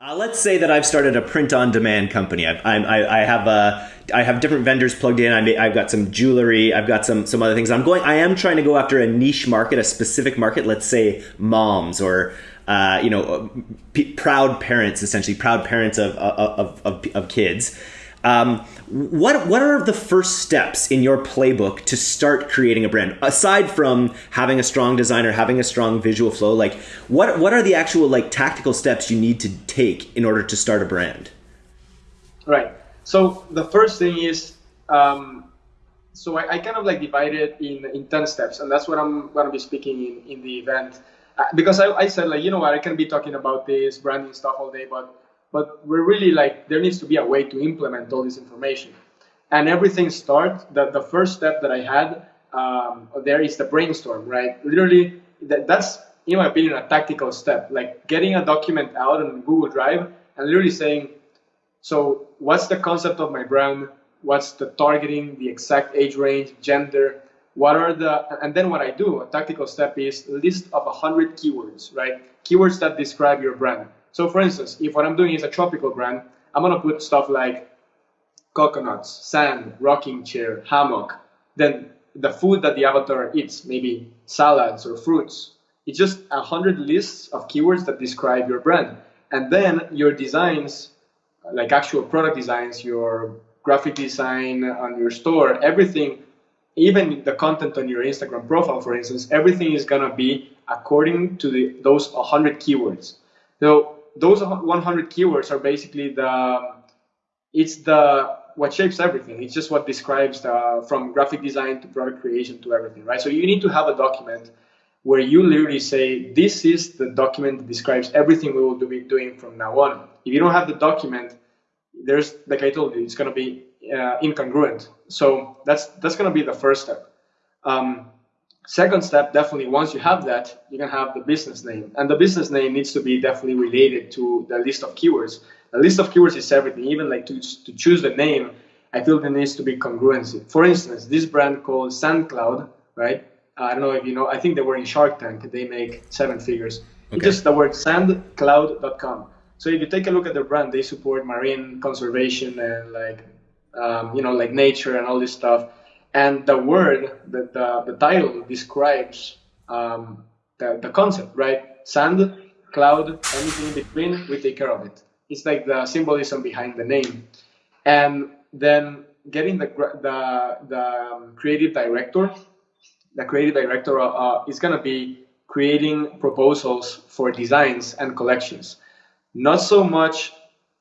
Uh, let's say that I've started a print-on-demand company. I've, I, I have a, uh, have different vendors plugged in. I have got some jewelry. I've got some some other things. I'm going. I am trying to go after a niche market, a specific market. Let's say moms or uh, you know, p- proud parents, essentially proud parents of of, of, of kids. Um, what what are the first steps in your playbook to start creating a brand aside from having a strong designer, having a strong visual flow? Like, what what are the actual like tactical steps you need to take in order to start a brand? Right. So the first thing is, um, so I, I, kind of like divide it in in ten steps, and that's what I'm going to be speaking in in the event. Uh, because I, I said like you know what I can be talking about this branding stuff all day, but but we're really like there needs to be a way to implement all this information. And everything starts that the first step that i had um, there is the brainstorm right? Literally that, that's in my opinion a tactical step. Like getting a document out on google drive and literally saying so what's the concept of my brand? What's the targeting the exact age range gender? What are the and then what i do a tactical step is list of 100 keywords right? Keywords that describe your brand so for instance, if what I'm doing is a tropical brand, I'm gonna put stuff like coconuts, sand, rocking chair, hammock. Then the food that the avatar eats, maybe salads or fruits. It's just a hundred lists of keywords that describe your brand. And then your designs, like actual product designs, your graphic design on your store, everything, even the content on your Instagram profile, for instance, everything is gonna be according to the, those 100 keywords. So those 100 keywords are basically the it's the what shapes everything. It's just what describes the, from graphic design to product creation to everything, right? So you need to have a document where you literally say, this is the document that describes everything we will be doing from now on. If you don't have the document, there's, like I told you, it's going to be uh, incongruent. So that's, that's going to be the first step. Um, Second step, definitely once you have that, you can have the business name. And the business name needs to be definitely related to the list of keywords. The list of keywords is everything. Even like to, to choose the name, I feel there needs to be congruency. For instance, this brand called SandCloud, right? I don't know if you know, I think they were in Shark Tank. They make seven figures. Okay. It's just the word sandcloud.com. So if you take a look at their brand, they support marine conservation and like, um, you know, like nature and all this stuff and the word, the, the, the title describes um, the, the concept, right? Sand, cloud, anything in between, we take care of it. It's like the symbolism behind the name. And then getting the, the, the um, creative director, the creative director uh, uh is going to be creating proposals for designs and collections. Not so much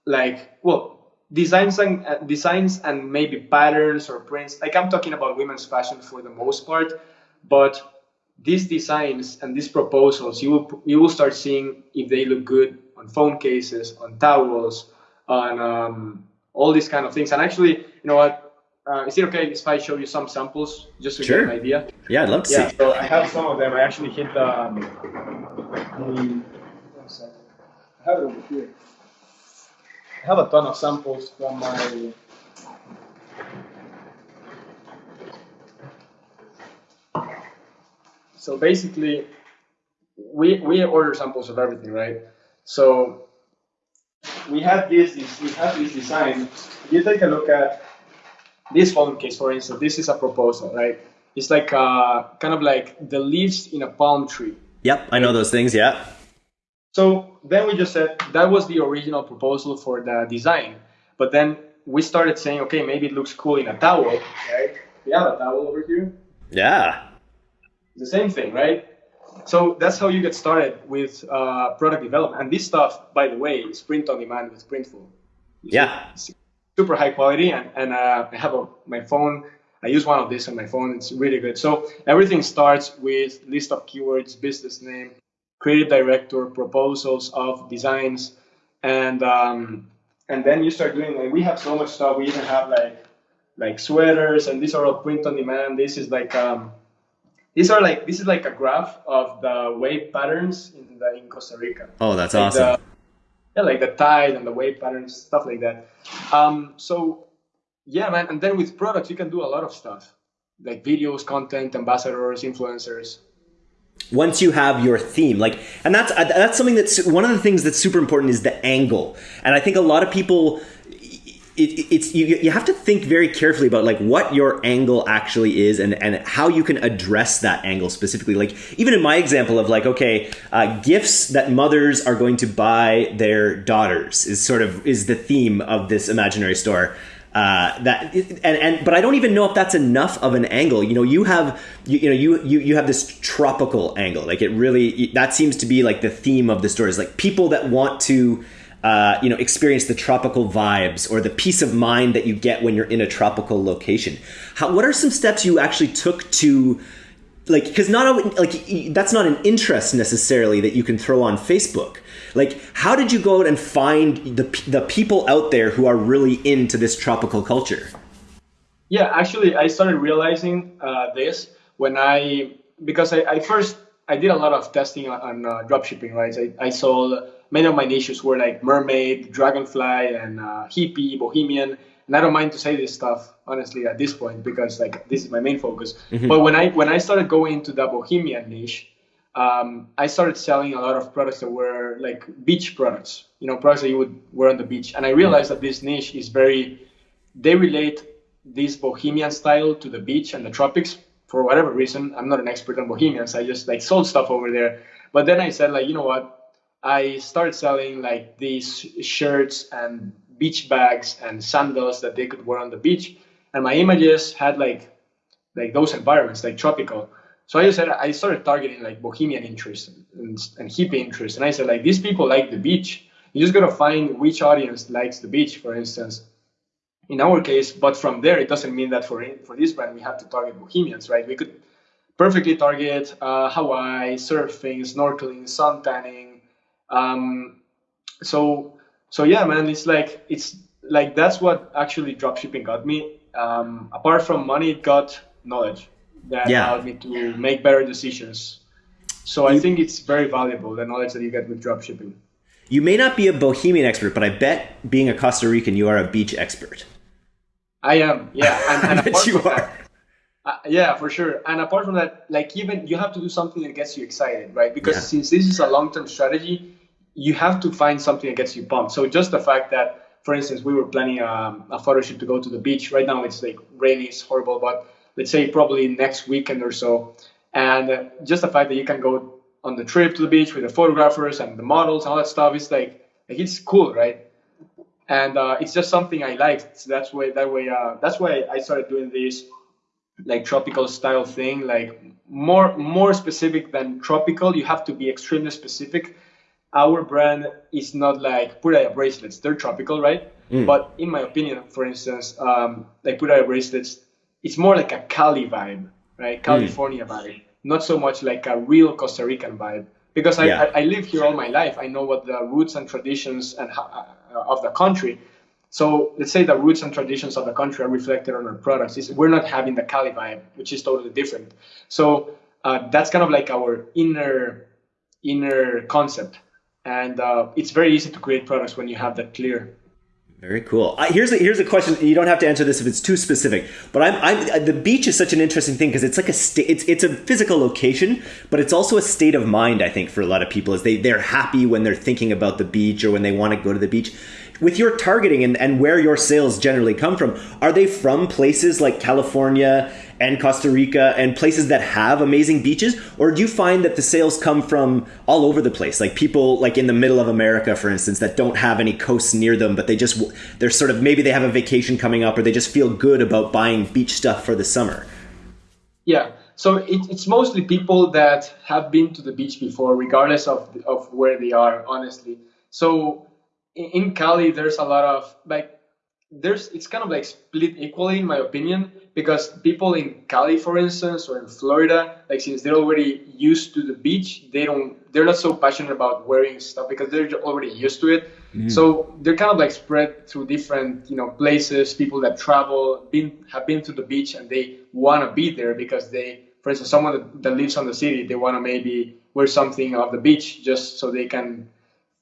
like, well, designs and uh, designs and maybe patterns or prints. Like I'm talking about women's fashion for the most part, but these designs and these proposals, you will you will start seeing if they look good on phone cases, on towels, on um, all these kind of things. And actually, you know what? Uh, is it okay if I show you some samples just to sure. get an idea? Yeah, I'd love to yeah, see. So I have some of them. I actually hit the. Um, um, I have it over here. I have a ton of samples from my so basically we we order samples of everything right? So we have this, this we have this design. You take a look at this phone case for instance this is a proposal right? It's like uh kind of like the leaves in a palm tree. Yep i know those things yeah so then we just said that was the original proposal for the design. But then we started saying, okay, maybe it looks cool in a towel, right? We have a towel over here. Yeah. The same thing, right? So that's how you get started with uh, product development. And this stuff, by the way, is print on demand with Printful. Yeah. super high quality. And, and uh, I have a, my phone. I use one of these on my phone. It's really good. So everything starts with list of keywords, business name, creative director, proposals of designs, and um, and then you start doing like we have so much stuff. We even have like like sweaters, and these are all print on demand. This is like um, these are like this is like a graph of the wave patterns in the in Costa Rica. Oh, that's like awesome. The, yeah, like the tide and the wave patterns, stuff like that. Um, so yeah, man. And then with products, you can do a lot of stuff like videos, content, ambassadors, influencers. Once you have your theme like and that's uh, that's something that's one of the things that's super important is the angle. And i think a lot of people it, it's you, you have to think very carefully about like what your angle actually is and and how you can address that angle specifically. Like even in my example of like okay uh, gifts that mothers are going to buy their daughters is sort of is the theme of this imaginary store uh, that and and but I don't even know if that's enough of an angle. You know, you have you, you know you you you have this tropical angle. Like it really that seems to be like the theme of the story is like people that want to uh, you know experience the tropical vibes or the peace of mind that you get when you're in a tropical location. How, what are some steps you actually took to like because not like that's not an interest necessarily that you can throw on Facebook like, how did you go out and find the the people out there who are really into this tropical culture? Yeah, actually, I started realizing uh, this when I because I, I, first I did a lot of testing on, on uh, dropshipping, right? I, I saw many of my niches were like mermaid, dragonfly, and uh, hippie, bohemian. And I don't mind to say this stuff honestly at this point because like this is my main focus. Mm-hmm. But when I when I started going into the bohemian niche, um, I started selling a lot of products that were like beach products, you know, products that you would wear on the beach. And I realized that this niche is very, they relate this bohemian style to the beach and the tropics for whatever reason. I'm not an expert on bohemians. I just like sold stuff over there. But then I said like, you know what? I started selling like these shirts and beach bags and sandals that they could wear on the beach. And my images had like, like those environments, like tropical. So I just said I started targeting like bohemian interest and, and hippie interest, and I said like these people like the beach. You just gotta find which audience likes the beach, for instance. In our case, but from there, it doesn't mean that for for this brand we have to target bohemians, right? We could perfectly target uh, Hawaii, surfing, snorkeling, sun tanning. Um, so so yeah, man, it's like it's like that's what actually dropshipping got me. Um, apart from money, it got knowledge that yeah. allowed me to make better decisions. So I think it's very valuable the knowledge that you get with dropshipping. You may not be a Bohemian expert, but I bet being a Costa Rican, you are a beach expert. I am, yeah. And, and apart you from are. That, uh, yeah, for sure. And apart from that, like even you have to do something that gets you excited, right? Because yeah. since this is a long-term strategy, you have to find something that gets you pumped. So just the fact that, for instance, we were planning a, um, a photo shoot to go to the beach. Right now it's like rainy, it's horrible, but let's say probably next weekend or so. And just the fact that you can go on the trip to the beach with the photographers and the models and all that stuff is like, like it's cool, right? And uh, it's just something I liked. So that's why that way uh, that's why I started doing this like tropical style thing, like more more specific than tropical. You have to be extremely specific. Our brand is not like Pura Vida bracelets; they're tropical, right? Mm. But in my opinion, for instance, um, like Pura Vida bracelets, it's more like a Cali vibe, right? Hmm. California mm. vibe, not so much like a real Costa Rican vibe. Because I, yeah. I, I, live here all my life, I know what the roots and traditions and uh, of the country. So let's say the roots and traditions of the country are reflected on our products. It's, we're not having the Cali vibe, which is totally different. So uh, that's kind of like our inner inner concept, and uh, it's very easy to create products when you have that clear. Very cool. Uh, here's a, here's a question. You don't have to answer this if it's too specific. But I'm, I'm uh, the beach is such an interesting thing because it's like a state. It's it's a physical location, but it's also a state of mind. I think for a lot of people is they they're happy when they're thinking about the beach or when they want to go to the beach with your targeting and, and where your sales generally come from, are they from places like California and Costa Rica and places that have amazing beaches? Or do you find that the sales come from all over the place? Like people like in the middle of America, for instance, that don't have any coasts near them, but they just, they're sort of, maybe they have a vacation coming up or they just feel good about buying beach stuff for the summer. Yeah. So it, it's mostly people that have been to the beach before, regardless of, of where they are, honestly. So in Cali, there's a lot of like there's it's kind of like split equally in my opinion because people in Cali, for instance, or in Florida, like since they're already used to the beach, they don't they're not so passionate about wearing stuff because they're already used to it. Mm. So they're kind of like spread through different you know places. People that travel been have been to the beach and they want to be there because they, for instance, someone that, that lives on the city, they want to maybe wear something off the beach just so they can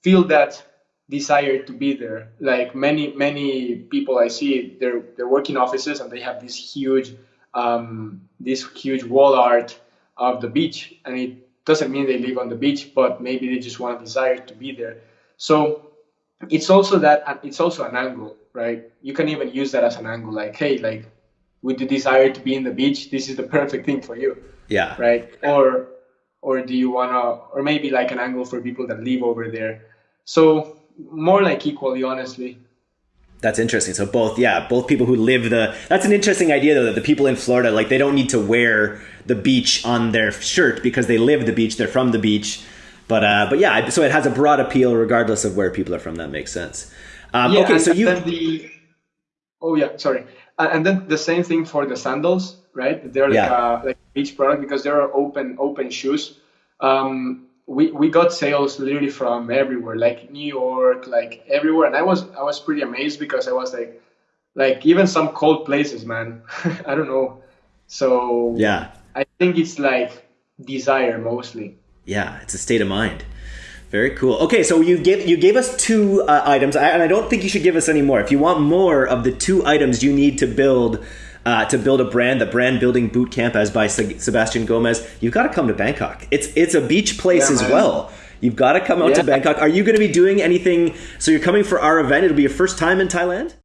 feel that desire to be there. Like many many people I see, they're they're working offices and they have this huge um, this huge wall art of the beach, and it doesn't mean they live on the beach, but maybe they just want to desire to be there. So it's also that it's also an angle, right? You can even use that as an angle, like, hey, like with the desire to be in the beach, this is the perfect thing for you. Yeah. Right. Or or do you wanna or maybe like an angle for people that live over there. So more like equally, honestly. That's interesting. So both, yeah, both people who live the. That's an interesting idea though. That the people in Florida, like, they don't need to wear the beach on their shirt because they live the beach. They're from the beach. But uh, but yeah, so it has a broad appeal regardless of where people are from. That makes sense. Um, yeah, okay, so you. The, oh yeah, sorry. And then the same thing for the sandals, right? They're like yeah. a like beach product because they're open open shoes. Um, we, we got sales literally from everywhere, like New York, like everywhere. And I was I was pretty amazed because I was like, like even some cold places, man. I don't know. So yeah, I think it's like desire mostly. Yeah, it's a state of mind. Very cool. Okay, so you gave you gave us two uh, items, and I don't think you should give us any more. If you want more of the two items you need to build uh, to build a brand, the brand building boot camp as by Sebastian Gomez, you've got to come to Bangkok. It's it's a beach place yeah, as man. well. You've got to come out yeah. to Bangkok. Are you going to be doing anything? So you're coming for our event. It'll be your first time in Thailand.